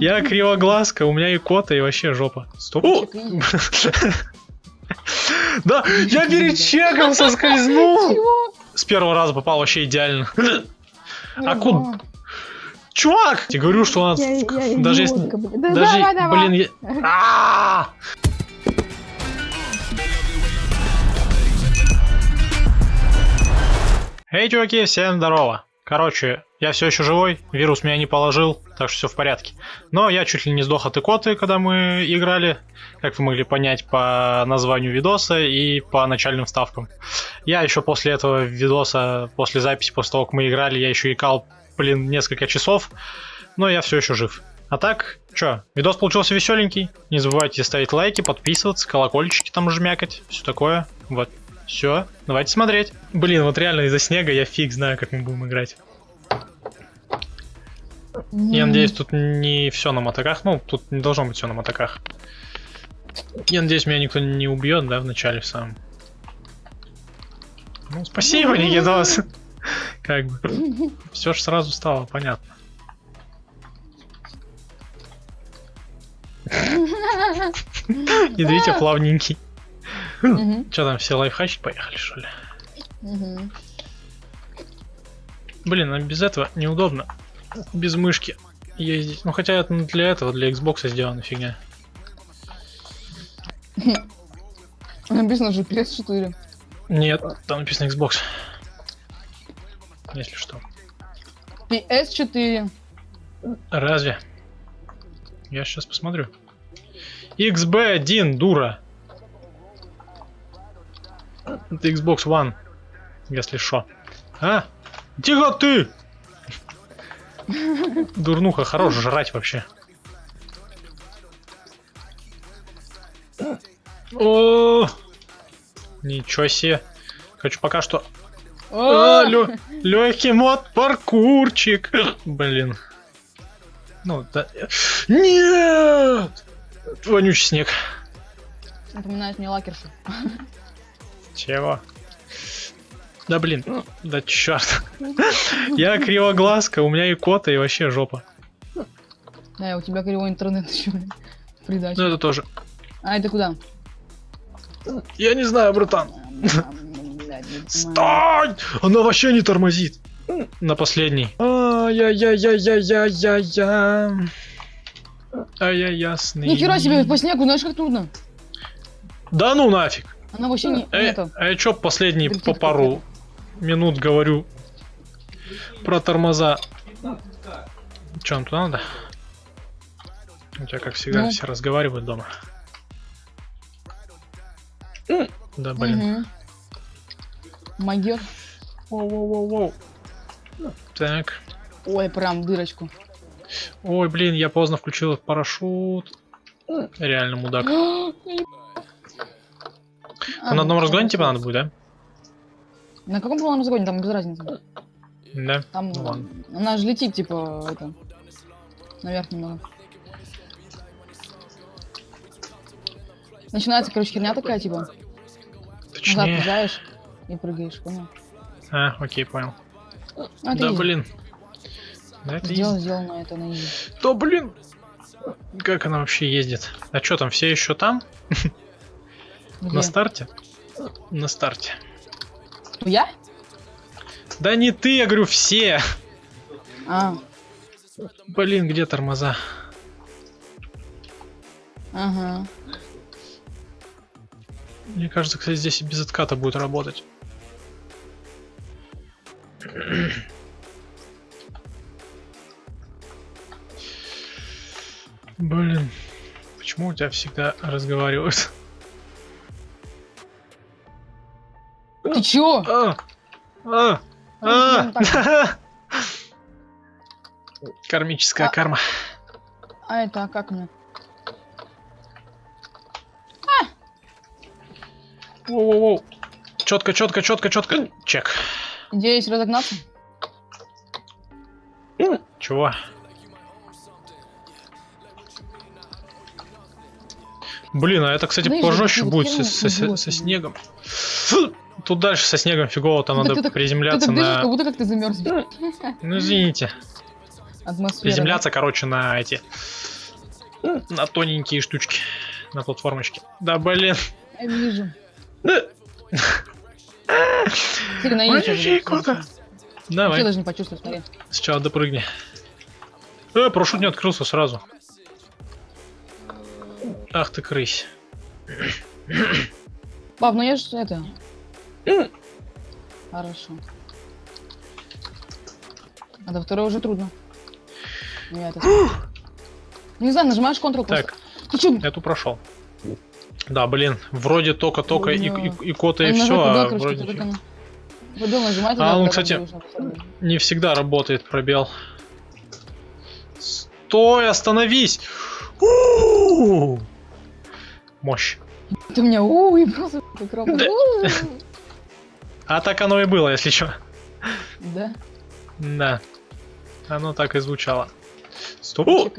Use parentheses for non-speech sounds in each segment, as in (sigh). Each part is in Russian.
Я кривоглазка, у меня и кота, и вообще жопа. Стоп. (laughs) Да, я перед чеком соскользнул. С первого раза попал вообще идеально. А куда? Чувак! Я говорю, что у нас... Даже если... Да Даже, блин, я... (laughs) А! Эй, чуваки, всем здорово. Короче, я все еще живой, вирус меня не положил, так что все в порядке. Но я чуть ли не сдох от икоты, когда мы играли, как вы могли понять по названию видоса и по начальным вставкам. Я еще после этого видоса, после записи, после того, как мы играли, я еще икал, блин, несколько часов, но я все еще жив. А так, чё, видос получился веселенький. Не забывайте ставить лайки, подписываться, колокольчики там жмякать, все такое. Вот, все, давайте смотреть. Блин, вот реально из-за снега я фиг знаю, как мы будем играть. Я надеюсь, тут не все на мотоках. Ну, тут не должно быть все на мотоках. Я надеюсь, меня никто не убьет, да, в начале в самом. Ну, спасибо, Никитос. (laughs) Как бы. Все же сразу стало понятно. (laughs) Идите плавненький. Че там, все лайфхачить поехали, что ли? Блин, а без этого неудобно. Без мышки ездить. Ну хотя это для этого, для Xbox сделана фигня. Написано же PS4. Нет, там написано Xbox. Если что. PS4. Разве? Я сейчас посмотрю. XB1, дура. Это Xbox One. Если что. А? Тихо ты! Дурнуха, хорош жрать вообще. О, ничего себе. Хочу пока что О, легкий мод паркурчик. Блин. Ну, да. Нет! Вонючий снег. Напоминает мне лакершу. Чего? Да блин, да черт. Я кривоглазка, у меня и кота, и вообще жопа. Да, у тебя кривой интернет еще. Придача. Ну это тоже. А, это куда? Я не знаю, братан. Стой! Она вообще не тормозит. На последней. Ай-яй-яй-яй-яй-яй. Ай-яй, ясный. Нихера себе, по снегу, знаешь, как трудно. Да ну нафиг. Она вообще не... Это. а я чё последние Дрифт по пару минут говорю про тормоза? Нам туда надо? У тебя, как всегда, Ну. все разговаривают дома. Да, блин. Мгм. Могет. Воу-воу-воу-воу. Так. Ой, прям дырочку. Ой, блин, я поздно включил парашют. Реально мудак. (gasps) А, на одном ну, разгоне всё, типа надо будет, да? На каком полном разгоне? Там без разницы. Да. Там Ну ладно. она же летит, типа, это, наверх немного. Начинается, короче, херня такая, типа, назад Точнее. приезжаешь и прыгаешь, понял? А, окей, понял. Это Да, easy. блин. Да, это Сделано, easy. сделано это на easy. Да, блин. Как она вообще ездит? А что там, все еще там? (laughs) Где? На старте? На старте. Я? Да не ты, я говорю, все. А, Блин, где тормоза? ага. Мне кажется, кстати, здесь и без отката будет работать. Блин, почему у тебя всегда разговаривают? Чё? А, а, Ну, а. (laughs) Кармическая А. карма. А это, а как мне? Воу-воу-воу. Четко, четко, четко, четко. Чек. Есть разогнаться? Чего? Блин, а это, кстати, Знаешь, пожестче будет со, со- со снегом. Тут дальше со снегом фигово, там Ты- надо ты Ты приземляться так на... как будто как ты замерз. Ну, извините. Атмосфера. Приземляться, короче, на эти... На тоненькие штучки. На платформочке. Да, блин. Я вижу. Да. Смотри, на Ой, яичко ей будет. куда? Я Давай. даже не смотри. Сначала допрыгни. Э, парашют не открылся сразу. Ах ты крысь. Пап, ну я же это... Хорошо. А до второй уже трудно. Ну, Я это... Не знаю, нажимаешь Ctrl. Так, Ты чё? эту прошел. Да, блин, вроде только-только и, и, и кота, и все, а короче, вроде только нажимать, А, он, кстати, не всегда работает пробел. Стой, остановись! У-у-у! Мощь. Ты меня у и просто как. У. А так оно и было, если что. Да. Да. Оно так и звучало. Стоп. (laughs)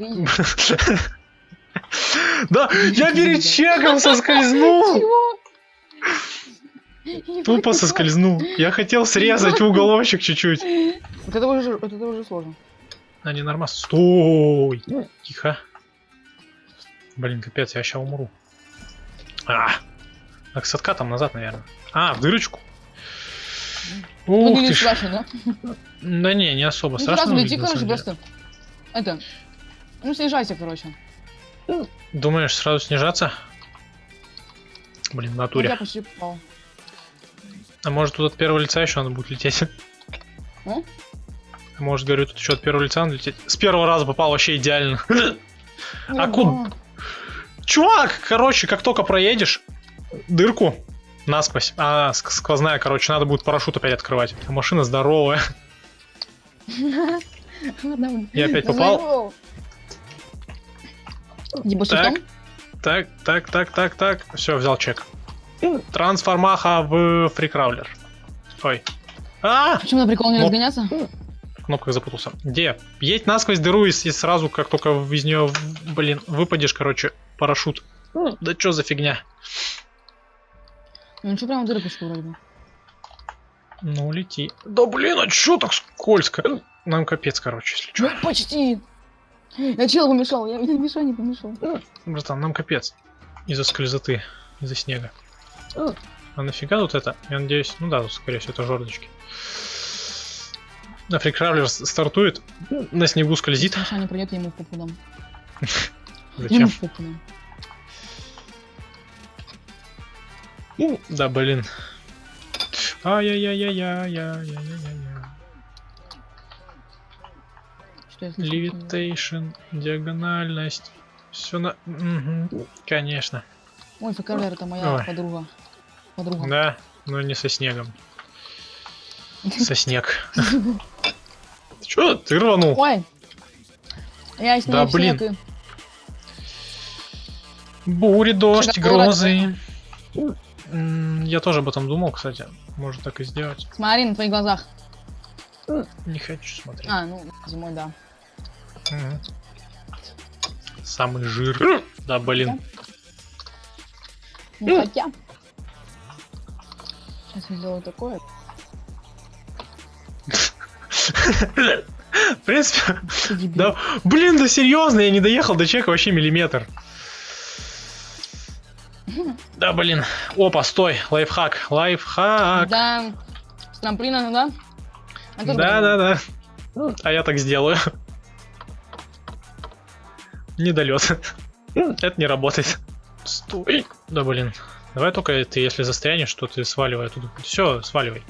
Да, я перед чеком соскользнул. (laughs) Тупо соскользнул. Я хотел срезать уголочек чуть-чуть. Вот это уже, вот это уже сложно. А не нормально. Стой! Тихо. Блин, капец, я сейчас умру. А! Так, с откатом назад, наверное. А, в дырочку. Ух Выглядит ты ж. страшно, да? Да не, не особо Ну страшно. сразу лети, короче, просто. Это. Ну, снижайся, короче. Думаешь, сразу снижаться? Блин, в Ну, натуре. Я почти попал. А может тут от первого лица еще надо будет лететь? Ну? А Может, говорю, тут еще от первого лица надо лететь. С первого раза попал вообще идеально. А куда? Чувак, короче, как только проедешь дырку насквозь, а ск- сквозная, короче, надо будет парашют опять открывать. А машина здоровая. (laughs) Я опять попал. Так. Так, так, так, так, так. Все, взял чек. Трансформаха в фрикраулер. Ой. А! Почему на прикол не разгоняться? В кнопках запутался. Где? Едь насквозь дыру и, сразу, как только из нее, блин, выпадешь, короче, парашют. Да что за фигня? Ну ничего, прямо в дырочку вроде бы. Ну, лети. Да блин, а чё так скользко? Нам капец, короче, если чё. Ну, почти. Я чел помешал, я, я мешал, не помешал. Братан, нам капец. Из-за скользоты, из-за снега. А нафига тут это? Я надеюсь, ну да, тут, скорее всего, это жердочки. На фрикравлер с- стартует, на снегу скользит. Миша не придет, я ему в попу дам. (laughs) Я Зачем? ему в попу дам. Да, блин. Ай-яй-яй-яй-яй-яй-яй-яй. Левитейшн, диагональность. Все на... Мгм, Конечно. Ой, Фекалер, это моя Ой. подруга. Подруга. Да, но не со снегом. Со снег. (laughs) Че, ты рванул? Ой! Я с Да, блин. Бури, дождь, грозы. Я тоже об этом думал, кстати. Можно так и сделать. Смотри на твоих глазах. Не хочу смотреть. А, ну, зимой, да. Самый жир. Да, блин. Ну, хотя... Сейчас я сделаю такое. В принципе, да. Блин, да серьезно, я не доехал до чека вообще миллиметр. Да, блин. Опа, стой, лайфхак, лайфхак. Да. С трамплина, да? А Да, буду. да, да. А я так сделаю. Недолет. Это не работает. Стой. Да, блин. Давай только ты, если застрянешь, то ты сваливай оттуда. Все, сваливай.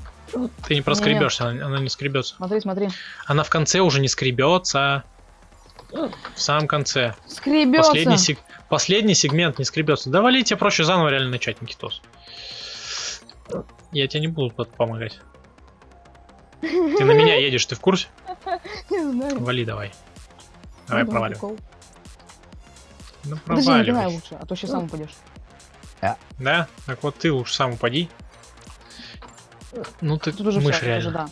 Ты не проскребешься, она, она не скребется. Смотри, смотри. Она в конце уже не скребется. В самом конце. Скребется. Последний, сек- последний сегмент не скребется. Да вали, тебе проще заново реально начать, Никитос. Я тебе не буду под- помогать. Ты на меня едешь, ты в курсе? Не знаю. Вали давай. Давай Ну, проваливай. Ну Подожди, проваливай. лучше, а то сейчас сам упадешь. Да? Так вот ты лучше сам упади. Ну ты Тут уже мышь всё, реально. уже да.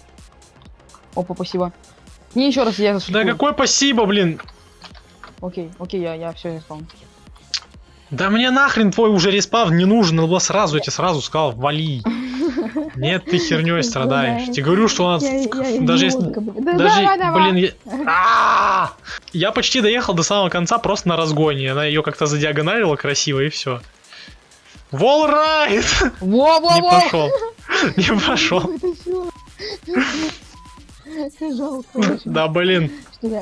Опа, спасибо. Не еще раз я Да зашлифую. какое спасибо, блин! Окей, окей, я, я все испал. Да мне нахрен твой уже респав не нужен, надо было сразу, я тебе сразу сказал, вали. (laughs) Нет, ты херней страдаешь. Тебе говорю, что у нас... Даже если... Да Даже, блин, я... А! я почти доехал до самого конца просто на разгоне. Она ее как-то задиагоналила красиво и все. Волрайт! Во-во-во! Не пошел. (laughs) Не пошел. Жалко Да, блин.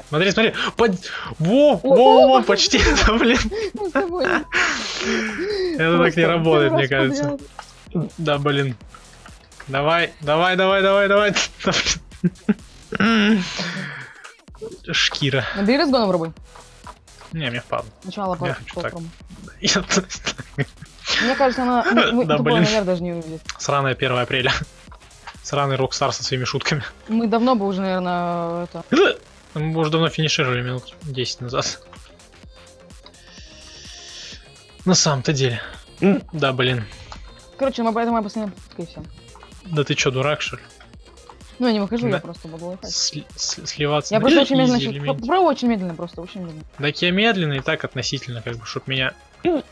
Смотри, смотри. Под... Во, во, во, почти. (laughs) Да, блин. тобой Это так не работает, мне кажется. Да, блин. Давай, давай, давай, давай, давай. (laughs) Шкира. Набери разгон попробуй. Не, мне впадло. Сначала по (laughs) Мне кажется, она... мы- Да, блин. даже не увидит. Сраное 1 апреля. Сраный Rockstar со своими шутками. Мы давно бы уже, наверное, это... Мы уже давно финишировали минут 10 назад. На самом-то деле. Да, блин. Короче, мы поэтому я попытка и все. Да ты чё, дурак, что ли? Ну, я не выхожу, Да. я просто. Сли- с- сливаться Я на просто (laughs) очень медленно... Попробуй очень медленно просто, очень медленно. Так я медленно и так относительно, как бы, чтоб меня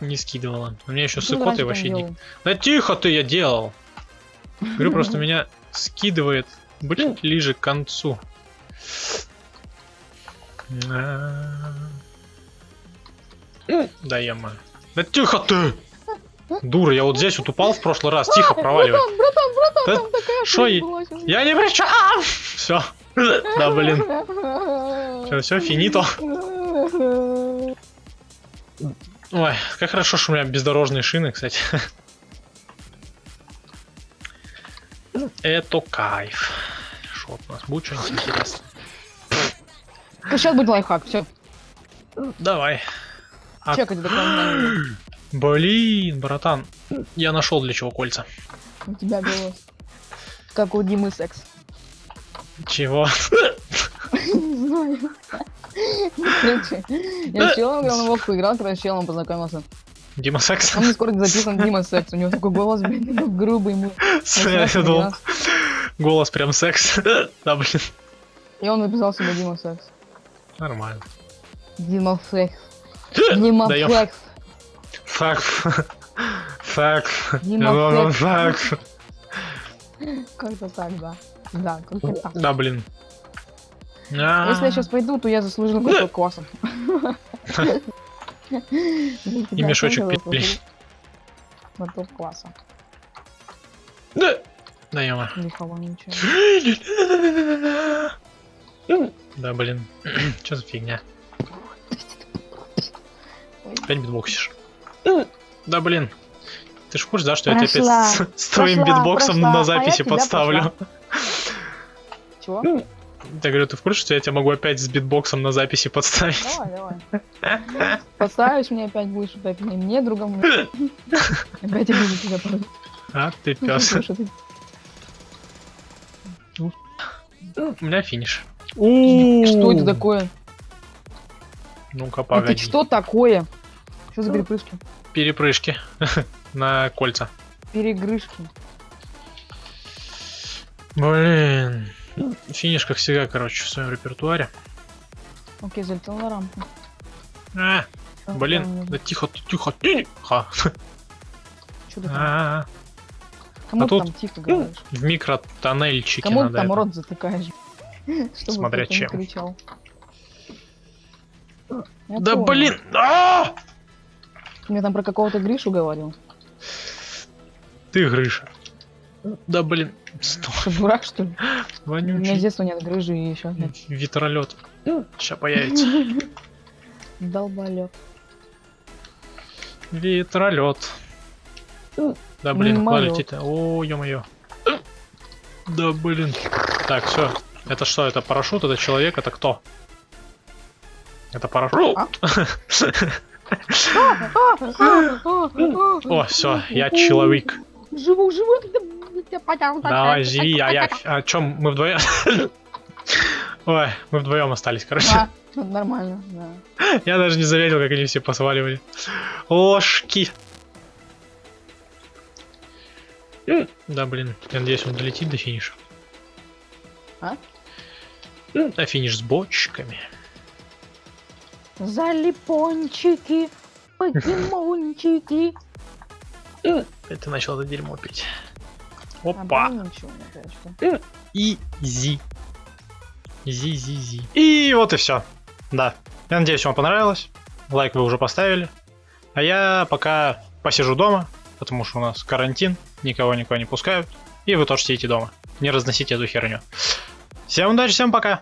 не скидывало. У меня еще с Ты раньше икотой так вообще не... делал. Да тихо ты, я делал. Говорю, просто (laughs) меня скидывает ближе к концу. Да яма. Да тихо ты! Дура, я вот здесь вот упал в прошлый раз. Тихо, проваливай. Братан, братан, братан, Да там такая шо я- не при чем! Все. Да, блин. Все, финито. Ой, как хорошо, что у меня бездорожные шины, кстати. Это кайф. Что у нас будет что-нибудь интересное? Сейчас будет лайфхак, все. Давай. А- Чекать дополнение. (gasps) Блин, братан, я нашел для чего кольца. У тебя голос. Как у Димы секс. Чего? Не знаю. Короче, я с челом играл на Вовку играл, когда с челом познакомился. Дима Секс? Он скоро записан Дима секс. У него такой голос, блин, грубый. ему Я 18, думал, 12. Голос прям секс. (laughs) Да, блин. И он написал себе Дима секс. Нормально. Дима секс. Дима секс. Факт. Факт. Дима секс. Как-то так, да. Да, как-то так. Да, блин. Если я сейчас пойду, то я заслужил кусок кваса. (laughs) И мешочек петли. Кусок кваса. Да. Да, яма. Лихого ничего. Да, блин. (clears throat) Что за фигня? Опять битбоксишь. Да, блин. Ты ж в курсе, да, что я тебя Прошла, опять с, с твоим прошла, битбоксом прошла, а на записи тебя подставлю? Чего? Я говорю, ты в курсе, что я тебя могу опять с битбоксом на записи подставить? Давай, давай. Поставишь мне опять, будешь опять мне, мне другому. (laughs) Опять я буду тебя. А, ты пес. У меня финиш. Что это такое? Ну-ка, Это погоди. что такое? Что за перепрыжки? Перепрыжки (laughs) на кольца. Перегрышки. Блин. Финиш, как всегда, короче, в своем репертуаре. Окей, залетел на рампу. А, блин, да тихо, тихо, тихо. Что? А, Кому а ты тут- там тихо говоришь? В микротоннельчике Кому надо. там это. рот затыкаешь? (laughs) Чтобы Смотря чем. кричал. Я Да понял. блин! А! Ты мне там про какого-то Гришу говорил. Ты грыша. Да блин, стой, Что, дурак, что ли? У меня с вонючий детства нет грыжи и еще нет. ветролет. Сейчас появится. (laughs) Долболёб. Ветролет. Да блин, куда летит? О, ё-моё. Да блин. Так, все. Это что? Это парашют? Это человек? Это кто? Это парашют? А? О, все, я человек. Живу, живу. Давай, живи, а я... А чем мы вдвоем? Ой, мы вдвоем остались, короче. А, ну, Нормально, да. Я даже не заметил, как они все посваливали. Ложки. Да, блин, я надеюсь, он долетит до финиша. А? А финиш с бочками. Залипончики, покемончики. Это начал это дерьмо пить. А Опа. Easy. Easy, easy, easy. И вот и все. Да. Я надеюсь, вам понравилось. Лайк вы уже поставили. А я пока посижу дома, потому что у нас карантин, никого никуда не пускают. И вы тоже сидите дома. Не разносите эту херню. Всем удачи, всем пока.